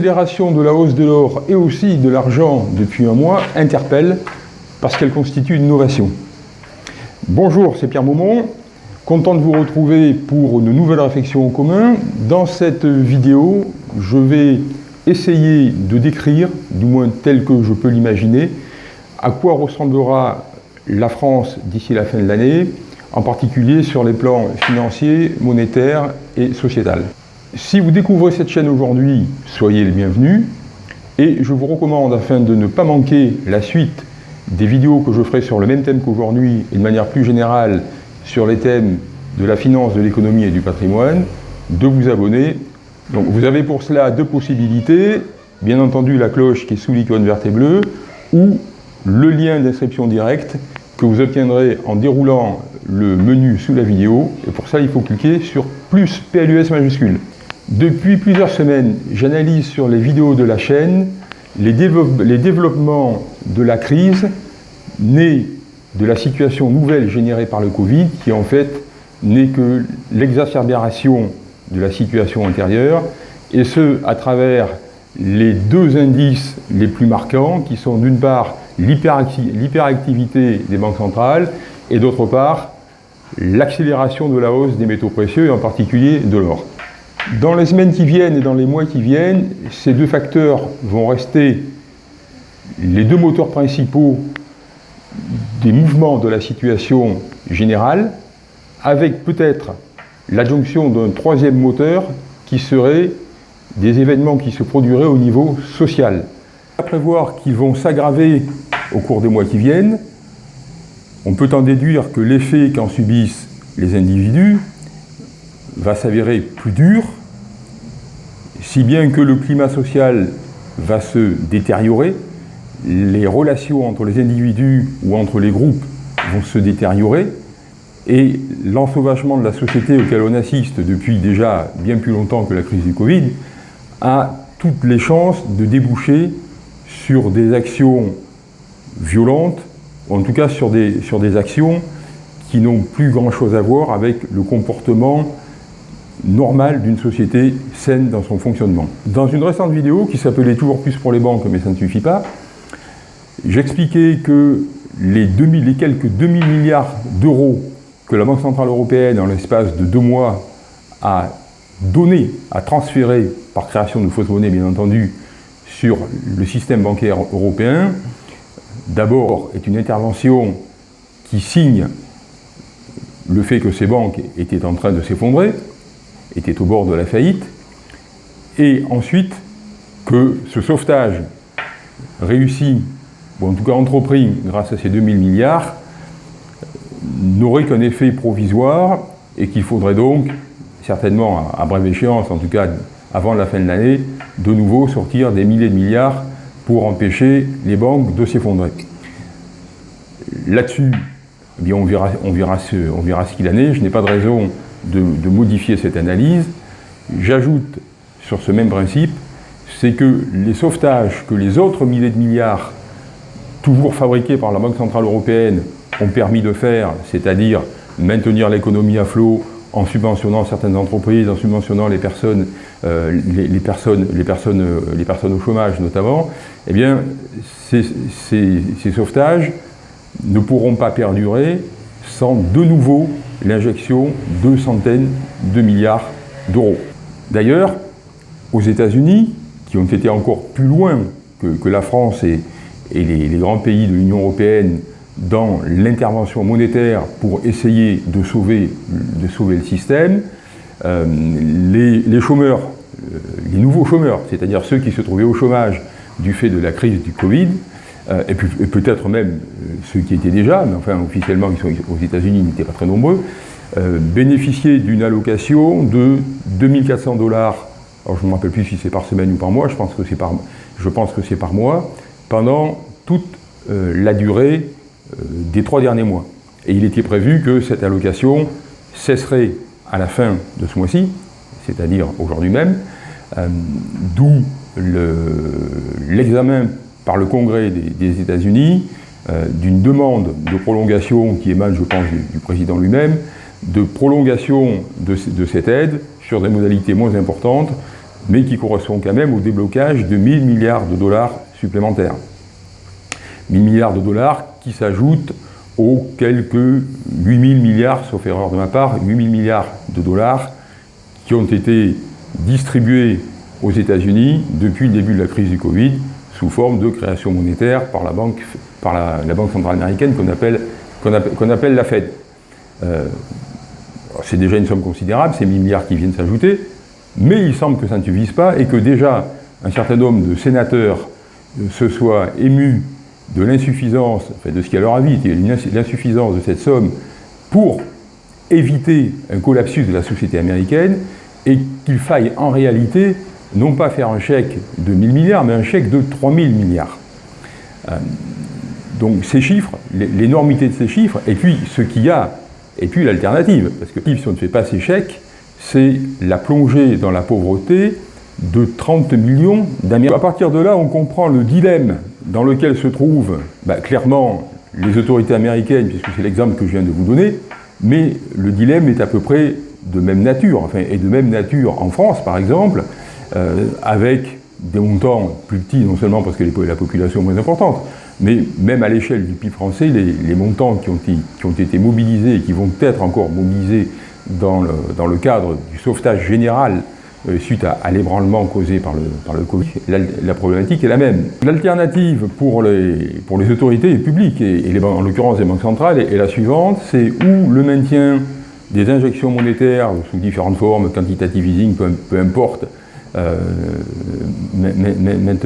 L'accélération de la hausse de l'or et aussi de l'argent depuis un mois interpelle parce qu'elle constitue une innovation. Bonjour, c'est Pierre Maumont, content de vous retrouver pour une nouvelle réflexion en commun. Dans cette vidéo, je vais essayer de décrire, du moins tel que je peux l'imaginer, à quoi ressemblera la France d'ici la fin de l'année, en particulier sur les plans financiers, monétaires et sociétal. Si vous découvrez cette chaîne aujourd'hui, soyez les bienvenus. Et je vous recommande, afin de ne pas manquer la suite des vidéos que je ferai sur le même thème qu'aujourd'hui, et de manière plus générale sur les thèmes de la finance, de l'économie et du patrimoine, de vous abonner. Donc vous avez pour cela deux possibilités, bien entendu la cloche qui est sous l'icône verte et bleue, ou le lien d'inscription directe que vous obtiendrez en déroulant le menu sous la vidéo. Et pour ça, il faut cliquer sur plus PLUS majuscule. Depuis plusieurs semaines, j'analyse sur les vidéos de la chaîne les, développements de la crise née de la situation nouvelle générée par le Covid, qui en fait n'est que l'exacerbation de la situation antérieure, et ce, à travers les deux indices les plus marquants, qui sont d'une part l'hyperactivité des banques centrales, et d'autre part l'accélération de la hausse des métaux précieux, et en particulier de l'or. Dans les semaines qui viennent et dans les mois qui viennent, ces deux facteurs vont rester les deux moteurs principaux des mouvements de la situation générale, avec peut-être l'adjonction d'un troisième moteur qui serait des événements qui se produiraient au niveau social. À prévoir qu'ils vont s'aggraver au cours des mois qui viennent, on peut en déduire que l'effet qu'en subissent les individus va s'avérer plus dur, si bien que le climat social va se détériorer, les relations entre les individus ou entre les groupes vont se détériorer, et l'ensauvagement de la société auquel on assiste depuis déjà bien plus longtemps que la crise du Covid a toutes les chances de déboucher sur des actions violentes, en tout cas sur des, sur des actions qui n'ont plus grand-chose à voir avec le comportement normal d'une société saine dans son fonctionnement. Dans une récente vidéo qui s'appelait toujours plus pour les banques, mais ça ne suffit pas, j'expliquais que les, 2000, les quelques 2000 milliards d'euros que la Banque Centrale Européenne, en l'espace de deux mois, a donné, a transféré, par création de fausses monnaies bien entendu, sur le système bancaire européen, d'abord est une intervention qui signe le fait que ces banques étaient en train de s'effondrer, était au bord de la faillite, et ensuite que ce sauvetage réussi, ou en tout cas entrepris grâce à ces 2000 milliards, n'aurait qu'un effet provisoire et qu'il faudrait donc, certainement à, brève échéance, en tout cas avant la fin de l'année, de nouveau sortir des milliers de milliards pour empêcher les banques de s'effondrer. Là-dessus, eh on verra, on, verra ce, on verra ce qu'il en est. Je n'ai pas de raison de, modifier cette analyse. J'ajoute sur ce même principe, c'est que les sauvetages que les autres milliers de milliards, toujours fabriqués par la Banque Centrale Européenne, ont permis de faire, c'est-à-dire maintenir l'économie à flot en subventionnant certaines entreprises, en subventionnant les personnes, euh, euh, au chômage notamment, eh bien, ces sauvetages ne pourront pas perdurer sans de nouveau l'injection de centaines de milliards d'euros. D'ailleurs, aux États-Unis, qui ont été encore plus loin que, la France et, les, grands pays de l'Union européenne dans l'intervention monétaire pour essayer de sauver, le système, euh, les, chômeurs, euh, les nouveaux chômeurs, c'est-à-dire ceux qui se trouvaient au chômage du fait de la crise du Covid, euh, et, peut-être même euh, ceux qui étaient déjà, mais enfin officiellement ils sont aux États-Unis, ils n'étaient pas très nombreux, euh, bénéficiaient d'une allocation de 2400 dollars, alors je ne me rappelle plus si c'est par semaine ou par mois, je pense que c'est par, je pense que c'est par mois, pendant toute la durée des trois derniers mois. Et il était prévu que cette allocation cesserait à la fin de ce mois-ci, c'est-à-dire aujourd'hui même, d'où l'examen par le Congrès des, États-Unis euh, d'une demande de prolongation qui émane, je pense, du, président lui-même, de prolongation de, cette aide sur des modalités moins importantes mais qui correspond quand même au déblocage de 1000 milliards de dollars supplémentaires. 1000 milliards de dollars qui s'ajoutent aux quelques 8000 milliards, sauf erreur de ma part, 8000 milliards de dollars qui ont été distribués aux États-Unis depuis le début de la crise du Covid sous forme de création monétaire par la Banque, par la, banque centrale américaine qu'on appelle, appelle, la Fed. Euh, c'est déjà une somme considérable, c'est 1000 milliards qui viennent s'ajouter, mais il semble que ça ne suffise pas et que déjà un certain nombre de sénateurs euh, se soient émus de l'insuffisance, enfin de ce qui à leur avis était l'insuffisance de cette somme pour éviter un collapsus de la société américaine et qu'il faille en réalité non pas faire un chèque de 1000 milliards, mais un chèque de 3000 milliards. Euh, donc ces chiffres, l'énormité de ces chiffres, et puis ce qu'il y a, et puis l'alternative. Parce que si on ne fait pas ces chèques, c'est la plongée dans la pauvreté de 30 millions d'Américains. À partir de là, on comprend le dilemme dans lequel se trouvent bah, clairement les autorités américaines, puisque c'est l'exemple que je viens de vous donner, mais le dilemme est à peu près de même nature, enfin, et de même nature en France, par exemple, avec des montants plus petits, non seulement parce que la population est moins importante, mais même à l'échelle du PIB français, les, montants qui ont, été mobilisés et qui vont être encore mobilisés dans le, cadre du sauvetage général euh, suite à, l'ébranlement causé par le, Covid, la, problématique est la même. L'alternative pour les, autorités publiques, et, en l'occurrence les banques centrales, est, la suivante, c'est ou le maintien des injections monétaires sous différentes formes, quantitative easing, peu, importe, euh,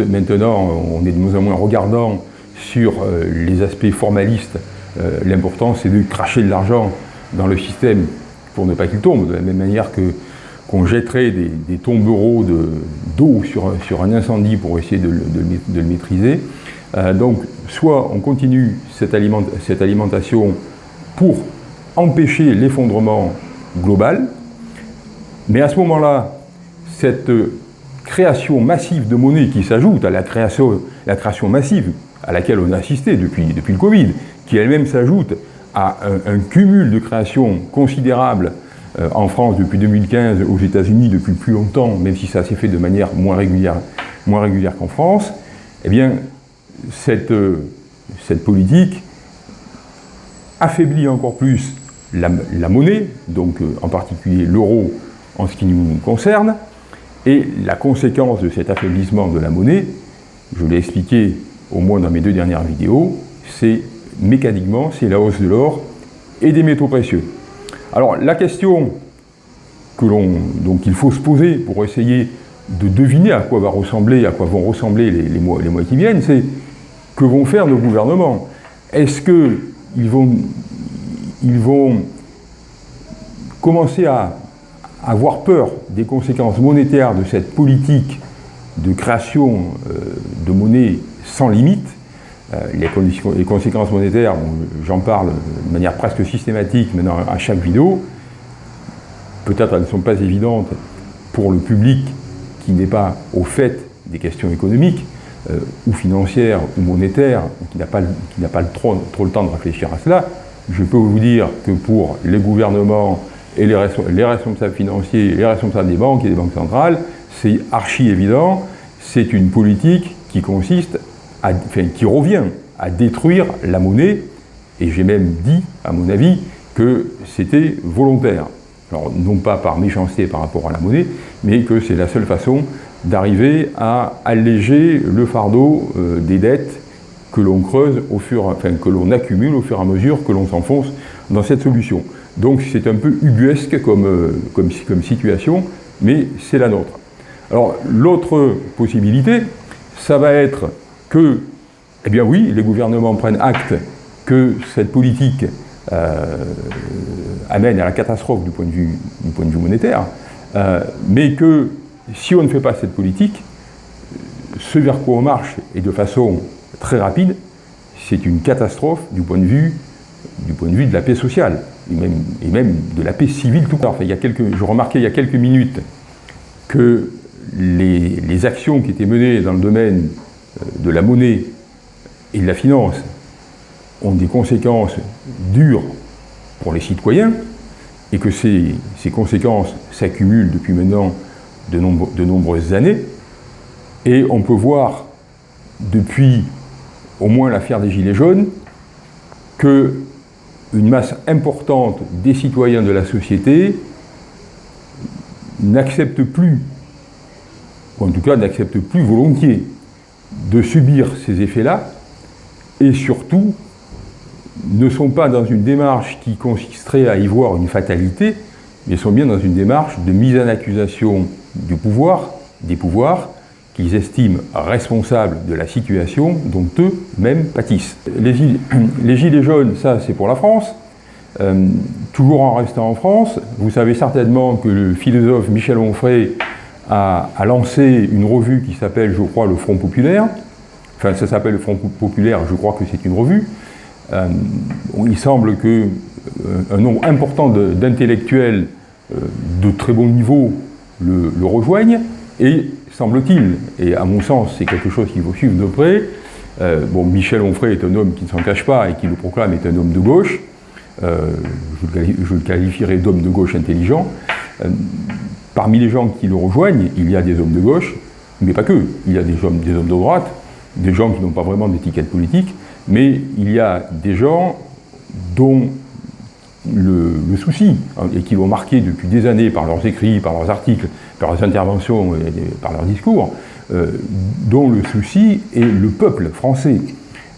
maintenant on est de moins en moins regardant sur euh, les aspects formalistes. L'important c'est de cracher de l'argent dans le système pour ne pas qu'il tombe, de la même manière que qu'on jetterait des, tombereaux d'eau sur, sur, un incendie pour essayer de, le maîtriser. Euh, donc, soit on continue cette alimentation pour empêcher l'effondrement global, mais à ce moment-là, cette création massive de monnaie qui s'ajoute à la création, la création massive à laquelle on a assisté depuis, depuis le Covid, qui elle-même s'ajoute à un, cumul de création considérable euh, en France depuis 2015, aux États-Unis depuis plus longtemps, même si ça s'est fait de manière moins régulière, moins régulière qu'en France, eh bien, cette, euh, cette politique affaiblit encore plus la, monnaie, donc euh, en particulier l'euro en ce qui nous concerne, et la conséquence de cet affaiblissement de la monnaie, je l'ai expliqué au moins dans mes deux dernières vidéos, c'est mécaniquement, c'est la hausse de l'or et des métaux précieux. Alors la question que donc il faut se poser pour essayer de deviner à quoi va ressembler, à quoi vont ressembler les, mois, les mois qui viennent, c'est que vont faire nos gouvernements? Est-ce qu'ils vont, ils vont commencer à avoir peur des conséquences monétaires de cette politique de création euh, de monnaie sans limite. Euh, les, conséquences monétaires, j'en parle de manière presque systématique maintenant à chaque vidéo, peut-être elles ne sont pas évidentes pour le public qui n'est pas au fait des questions économiques, euh, ou financières, ou monétaires, qui n'a pas, pas trop, trop, le temps de réfléchir à cela, je peux vous dire que pour les gouvernements et les, les responsables financiers, les responsables des banques et des banques centrales, c'est archi évident, c'est une politique qui consiste qui revient à détruire la monnaie, et j'ai même dit, à mon avis, que c'était volontaire. Alors, non pas par méchanceté par rapport à la monnaie, mais que c'est la seule façon d'arriver à alléger le fardeau euh, des dettes que l'on creuse au fur, que l'on accumule au fur et à mesure que l'on s'enfonce dans cette solution. Donc c'est un peu ubuesque comme, euh, comme, situation, mais c'est la nôtre. Alors l'autre possibilité, ça va être que, eh bien oui, les gouvernements prennent acte que cette politique euh, amène à la catastrophe du point de vue, du point de vue monétaire, euh, mais que si on ne fait pas cette politique, ce vers quoi on marche, et de façon très rapide, c'est une catastrophe du point de vue de la paix sociale, et même, de la paix civile tout court. il y a quelques, je remarquais il y a quelques minutes que les, actions qui étaient menées dans le domaine de la monnaie et de la finance ont des conséquences dures pour les citoyens et que ces, conséquences s'accumulent depuis maintenant de nombreuses années. Et on peut voir depuis au moins l'affaire des Gilets jaunes que une masse importante des citoyens de la société n'accepte plus, ou en tout cas n'accepte plus volontiers, de subir ces effets-là, et surtout ne sont pas dans une démarche qui consisterait à y voir une fatalité, mais sont bien dans une démarche de mise en accusation du pouvoir, des pouvoirs, qu'ils estiment responsables de la situation dont eux-mêmes pâtissent. Les gilets, jaunes, ça c'est pour la France. Euh, toujours en restant en France, vous savez certainement que le philosophe Michel Onfray a, lancé une revue qui s'appelle, je crois, le Front Populaire. Enfin, ça s'appelle le Front Populaire, je crois que c'est une revue. Euh, il semble que euh, un nombre important d'intellectuels de, très bon niveau le, rejoignent, semble-t-il, et à mon sens c'est quelque chose qu'il faut suivre de près, euh, bon, Michel Onfray est un homme qui ne s'en cache pas et qui le proclame est un homme de gauche, euh, je, le qualifierais d'homme de gauche intelligent. Euh, parmi les gens qui le rejoignent, il y a des hommes de gauche, mais pas que. Il y a des hommes, des hommes de droite, des gens qui n'ont pas vraiment d'étiquette politique, mais il y a des gens dont le, souci, hein, et qui l'ont marqué depuis des années par leurs écrits, par leurs articles, par leurs interventions et par leurs discours, euh, dont le souci est le peuple français,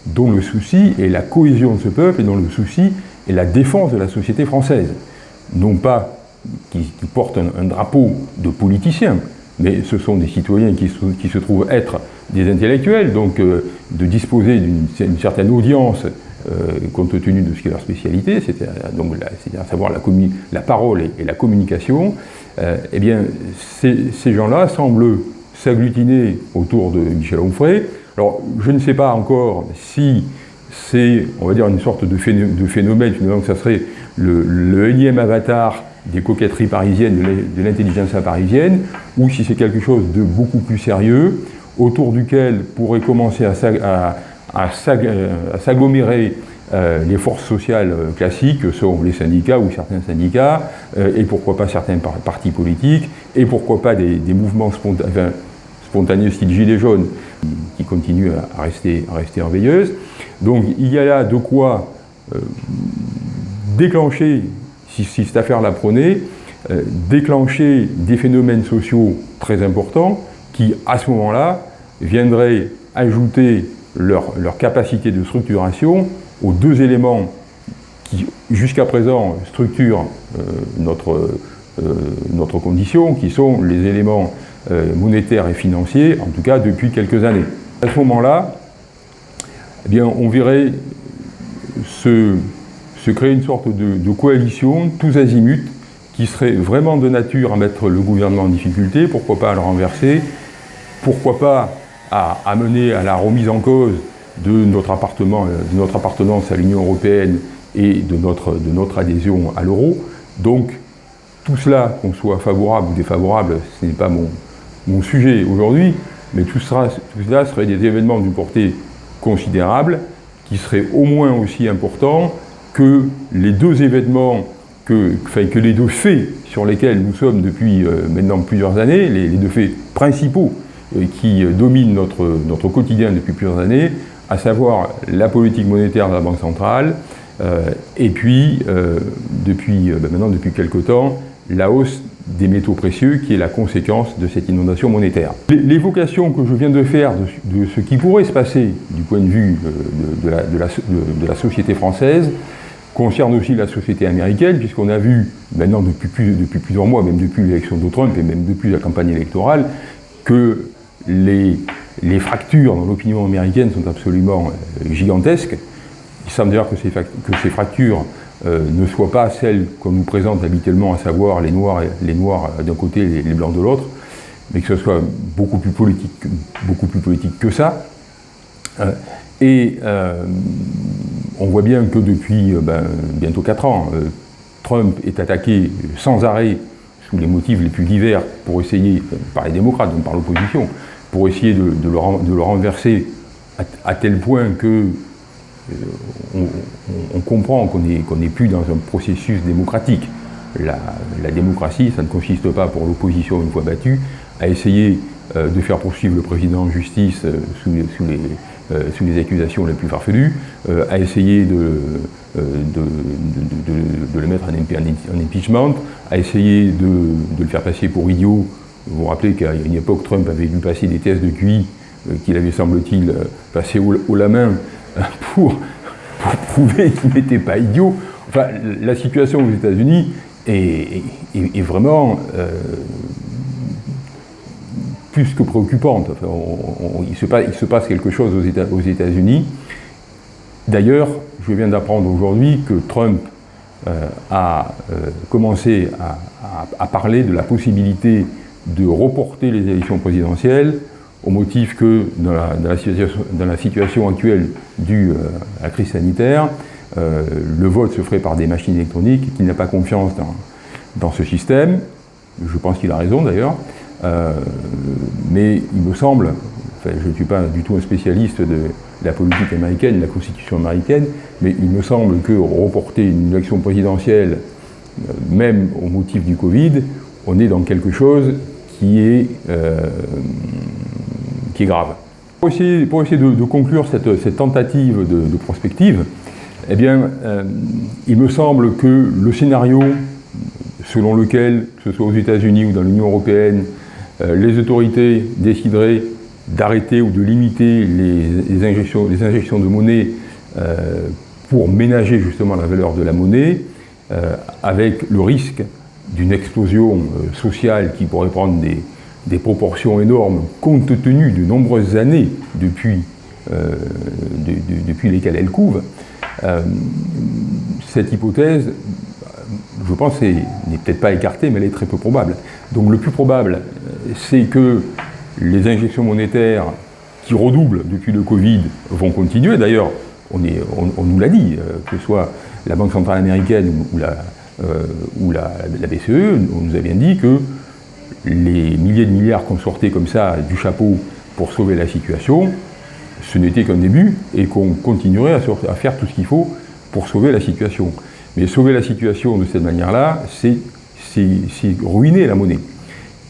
dont le souci est la cohésion de ce peuple et dont le souci est la défense de la société française. Non pas qui, portent un, drapeau de politiciens, mais ce sont des citoyens qui, se trouvent être des intellectuels, donc euh, de disposer d'une certaine audience compte tenu de ce qui est leur spécialité, c'est-à-dire à savoir la, la parole et, la communication, euh, eh bien, ces, gens-là semblent s'agglutiner autour de Michel Onfray. Alors, je ne sais pas encore si c'est, on va dire, une sorte de, phénomène, de finalement, que ça serait le, le énième avatar des coquetteries parisiennes, de l'intelligence parisienne, ou si c'est quelque chose de beaucoup plus sérieux, autour duquel pourrait commencer à, à, à s'agglomérer euh, les forces sociales euh, classiques, que sont les syndicats ou certains syndicats, euh, et pourquoi pas certains par partis politiques, et pourquoi pas des, mouvements spontanés, enfin, spontanés style Gilets jaunes, qui, continuent à, rester, à rester en veilleuse. Donc il y a là de quoi euh, déclencher, si, cette affaire-là prenait, euh, déclencher des phénomènes sociaux très importants qui, à ce moment-là, viendraient ajouter leur, leur, capacité de structuration aux deux éléments qui, jusqu'à présent, structurent euh, notre, euh, notre condition, qui sont les éléments euh, monétaires et financiers, en tout cas depuis quelques années. À ce moment-là, eh bien, on verrait se, créer une sorte de, de coalition, tous azimuts, qui serait vraiment de nature à mettre le gouvernement en difficulté, pourquoi pas à le renverser, pourquoi pas à amener à la remise en cause de notre, appartement, de notre appartenance à l'Union européenne et de notre, de notre adhésion à l'euro. Donc, tout cela, qu'on soit favorable ou défavorable, ce n'est pas mon, mon sujet aujourd'hui, mais tout, sera, tout cela serait des événements d'une portée considérable qui seraient au moins aussi importants que les deux événements, que, que les deux faits sur lesquels nous sommes depuis euh, maintenant plusieurs années, les, deux faits principaux euh, qui dominent notre, notre quotidien depuis plusieurs années, à savoir la politique monétaire de la Banque centrale, euh, et puis, euh, depuis, ben maintenant, depuis quelque temps, la hausse des métaux précieux qui est la conséquence de cette inondation monétaire. L'évocation que je viens de faire de, ce qui pourrait se passer du point de vue de, la, société française concerne aussi la société américaine, puisqu'on a vu maintenant depuis, depuis plusieurs mois, même depuis l'élection de Trump et même depuis la campagne électorale, que les, fractures dans l'opinion américaine sont absolument euh, gigantesques. Il semble d'ailleurs que ces, fractures euh, ne soient pas celles qu'on nous présente habituellement, à savoir les noirs, noirs d'un côté et les, blancs de l'autre, mais que ce soit beaucoup plus politique, beaucoup plus politique que ça. Euh, et euh, on voit bien que depuis euh, ben, bientôt 4 ans, euh, Trump est attaqué sans arrêt sous les motifs les plus divers pour essayer, par les démocrates, donc par l'opposition, pour essayer de, le, renverser à, tel point que euh, on, comprend qu'on n'est plus dans un processus démocratique. la, démocratie, ça ne consiste pas pour l'opposition une fois battue, à essayer de faire poursuivre le président en justice sous, les, sous, les, accusations les plus farfelues, à essayer de, de, le mettre en, impeachment, à essayer de, le faire passer pour idiot. Vous vous rappelez qu'à une époque, Trump avait dû passer des tests de QI qu'il avait, semble-t-il, passé au, la main pour, prouver qu'il n'était pas idiot. Enfin, la situation aux États-Unis est, vraiment euh, plus que préoccupante. il, se passe, il, se passe, quelque chose aux États-Unis. D'ailleurs, je viens d'apprendre aujourd'hui que Trump euh, a euh, commencé à, parler de la possibilité de reporter les élections présidentielles au motif que dans la, situation, actuelle due euh, à la crise sanitaire, le vote se ferait par des machines électroniques, qu'il n'a pas confiance dans, ce système. Je pense qu'il a raison d'ailleurs. mais il me semble, je ne suis pas du tout un spécialiste de la politique américaine, de la constitution américaine, mais il me semble que reporter une élection présidentielle, même au motif du Covid, on est dans quelque chose qui est, euh, qui est grave. Pour essayer, pour essayer de, conclure cette, cette tentative de, prospective, eh bien, euh, il me semble que le scénario selon lequel, que ce soit aux États-Unis ou dans l'Union européenne, euh, les autorités décideraient d'arrêter ou de limiter les, injections, les injections, de monnaie pour ménager justement la valeur de la monnaie, avec le risque d'une explosion euh, sociale qui pourrait prendre des, proportions énormes compte tenu de nombreuses années depuis, euh, depuis lesquelles elle couve, cette hypothèse, je pense, n'est peut-être pas écartée, mais elle est très peu probable. Donc le plus probable, c'est que les injections monétaires qui redoublent depuis le Covid vont continuer. D'ailleurs, on, nous l'a dit, euh, que ce soit la Banque Centrale Américaine ou la, euh, BCE, on nous a bien dit que les milliers de milliards qu'on sortait comme ça du chapeau pour sauver la situation, ce n'était qu'un début et qu'on continuerait à, faire tout ce qu'il faut pour sauver la situation. Mais sauver la situation de cette manière-là, c'est ruiner la monnaie.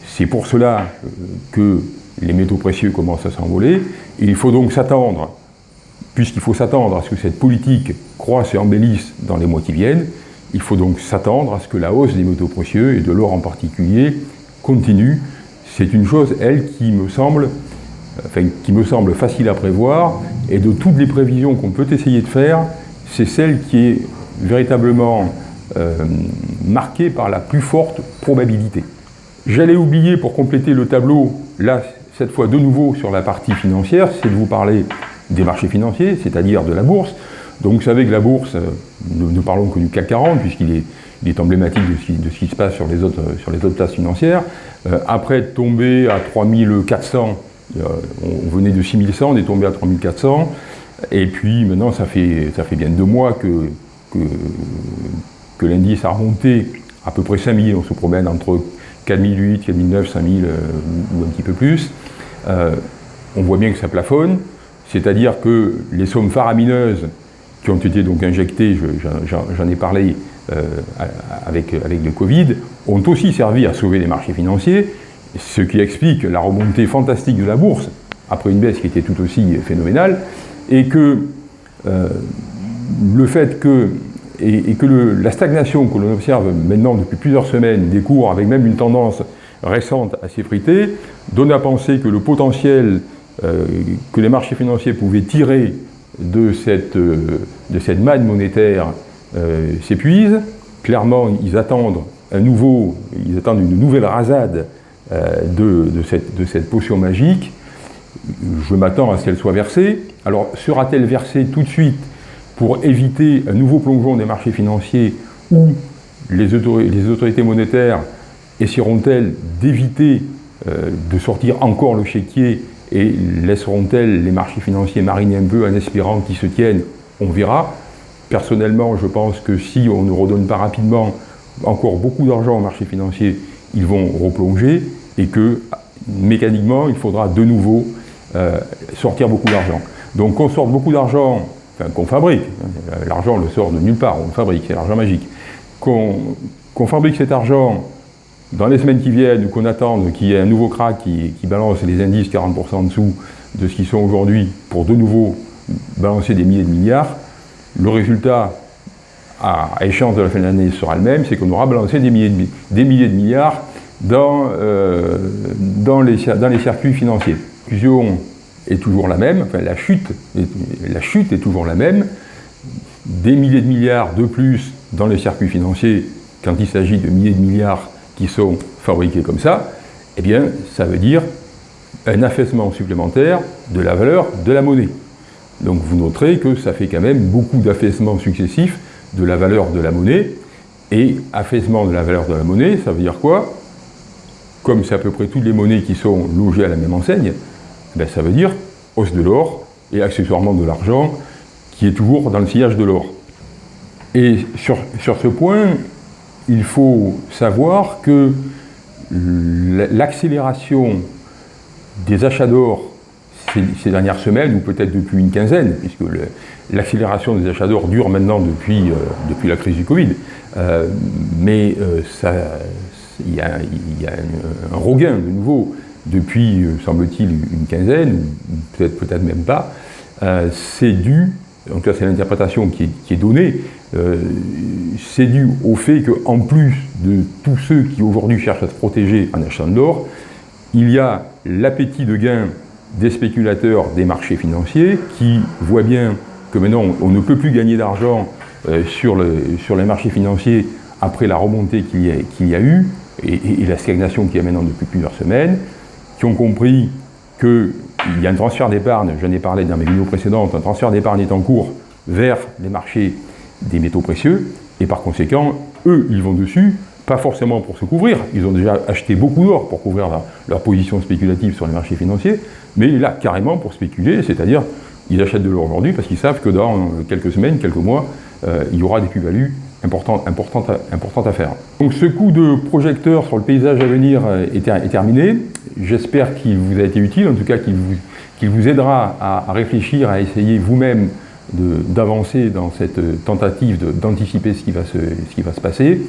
C'est pour cela euh, que les métaux précieux commencent à s'envoler. Il faut donc s'attendre puisqu'il faut s'attendre à ce que cette politique croisse et embellisse dans les mois qui viennent, il faut donc s'attendre à ce que la hausse des métaux précieux, et de l'or en particulier, continue. C'est une chose, elle, qui me semble, facile à prévoir, et de toutes les prévisions qu'on peut essayer de faire, c'est celle qui est véritablement euh, marquée par la plus forte probabilité. J'allais oublier, pour compléter le tableau, là, cette fois de nouveau sur la partie financière, c'est de vous parler des marchés financiers, c'est-à-dire de la bourse. Donc vous savez que la bourse, euh, nous parlons que du CAC 40, puisqu'il est, emblématique de ce, qui, se passe sur les autres, sur les autres places financières. Euh, après être tombé à 3400, euh, on venait de 6100, on est tombé à 3400, et puis maintenant ça fait, bien deux mois que l'indice a remonté à peu près 5000, on se promène entre 4008, 4009, 5000 ou, un petit peu plus. on voit bien que ça plafonne, c'est-à-dire que les sommes faramineuses qui ont été donc injectées, j'en ai parlé euh, avec, avec le Covid, ont aussi servi à sauver les marchés financiers, ce qui explique la remontée fantastique de la bourse, après une baisse qui était tout aussi phénoménale, et que euh, le fait que, et, que la stagnation que l'on observe maintenant depuis plusieurs semaines des cours, avec même une tendance récente à s'effriter, donne à penser que le potentiel euh, que les marchés financiers pouvaient tirer de cette, euh, de cette manne monétaire euh, s'épuise. Clairement, ils attendent, un nouveau, ils attendent une nouvelle rasade de, de, cette, de cette potion magique. Je m'attends à ce qu'elle soit versée. Alors, sera-t-elle versée tout de suite pour éviter un nouveau plongeon des marchés financiers ou les, les autorités monétaires essaieront-elles d'éviter de sortir encore le chéquier et laisseront-elles les marchés financiers mariner un peu en espérant qu'ils se tiennent On verra. Personnellement, je pense que si on ne redonne pas rapidement encore beaucoup d'argent aux marchés financiers, ils vont replonger et que mécaniquement, il faudra de nouveau euh, sortir beaucoup d'argent. Donc qu'on sorte beaucoup d'argent, enfin qu'on fabrique, l'argent le sort de nulle part, on le fabrique, c'est l'argent magique, qu'on fabrique cet argent dans les semaines qui viennent ou qu'on attende qu'il y ait un nouveau crack qui, balance les indices 40% en dessous de ce qu'ils sont aujourd'hui pour de nouveau balancer des milliers de milliards, le résultat à, échéance de la fin de l'année sera le même, c'est qu'on aura balancé des milliers de, milliards dans, euh, dans les circuits financiers. La fusion est toujours la même, enfin la chute, la chute est toujours la même, des milliers de milliards de plus dans les circuits financiers quand il s'agit de milliers de milliards qui sont fabriqués comme ça, eh bien, ça veut dire un affaissement supplémentaire de la valeur de la monnaie. Donc vous noterez que ça fait quand même beaucoup d'affaissements successifs de la valeur de la monnaie. Et affaissement de la valeur de la monnaie, ça veut dire quoi? Comme c'est à peu près toutes les monnaies qui sont logées à la même enseigne, ben ça veut dire hausse de l'or et accessoirement de l'argent qui est toujours dans le sillage de l'or. Et sur ce point, il faut savoir que l'accélération des achats d'or ces, dernières semaines, ou peut-être depuis une quinzaine, puisque l'accélération des achats d'or dure maintenant depuis, euh, depuis la crise du Covid, euh, mais euh, il y, a, un, regain de nouveau depuis, semble-t-il, une quinzaine, peut-être peut-être même pas, c'est dû, donc là c'est l'interprétation qui, est donnée, c'est dû au fait qu'en plus de tous ceux qui aujourd'hui cherchent à se protéger en achetant de l'or, il y a l'appétit de gain des spéculateurs des marchés financiers qui voient bien que maintenant on ne peut plus gagner d'argent euh, sur, sur, les marchés financiers après la remontée qu'il y, y, a eu et, la stagnation qu'il y a maintenant depuis plusieurs semaines, qui ont compris qu'il y a un transfert d'épargne, j'en ai parlé dans mes vidéos précédentes, un transfert d'épargne est en cours vers les marchés des métaux précieux, et par conséquent, eux, ils vont dessus, pas forcément pour se couvrir, ils ont déjà acheté beaucoup d'or pour couvrir leur position spéculative sur les marchés financiers, mais là, carrément pour spéculer, c'est-à-dire ils achètent de l'or aujourd'hui parce qu'ils savent que dans quelques semaines, quelques mois, euh, il y aura des plus-values importantes, importantes, importantes, à faire. Donc ce coup de projecteur sur le paysage à venir euh, est, terminé. J'espère qu'il vous a été utile, en tout cas qu'il vous, vous, aidera à, réfléchir, à essayer vous-même d'avancer dans cette tentative d'anticiper ce, qui va se, ce qui va se passer.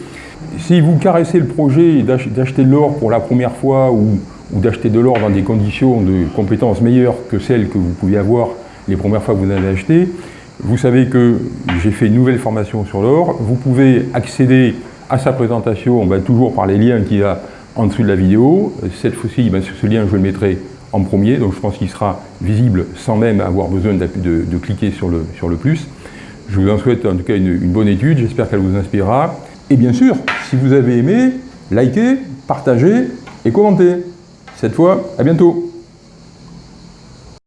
Si vous caressez le projet d'acheter de l'or pour la première fois ou, d'acheter de l'or dans des conditions de compétences meilleures que celles que vous pouviez avoir les premières fois que vous avez acheté, vous savez que j'ai fait une nouvelle formation sur l'or. Vous pouvez accéder à sa présentation ben, toujours par les liens qu'il y a en dessous de la vidéo. Cette fois-ci, ben, ce lien, je le mettrai en premier, donc je pense qu'il sera visible sans même avoir besoin de, cliquer sur le, sur le, plus. Je vous en souhaite en tout cas une, une bonne étude, j'espère qu'elle vous inspirera. Et bien sûr, si vous avez aimé, likez, partagez et commentez. Cette fois, à bientôt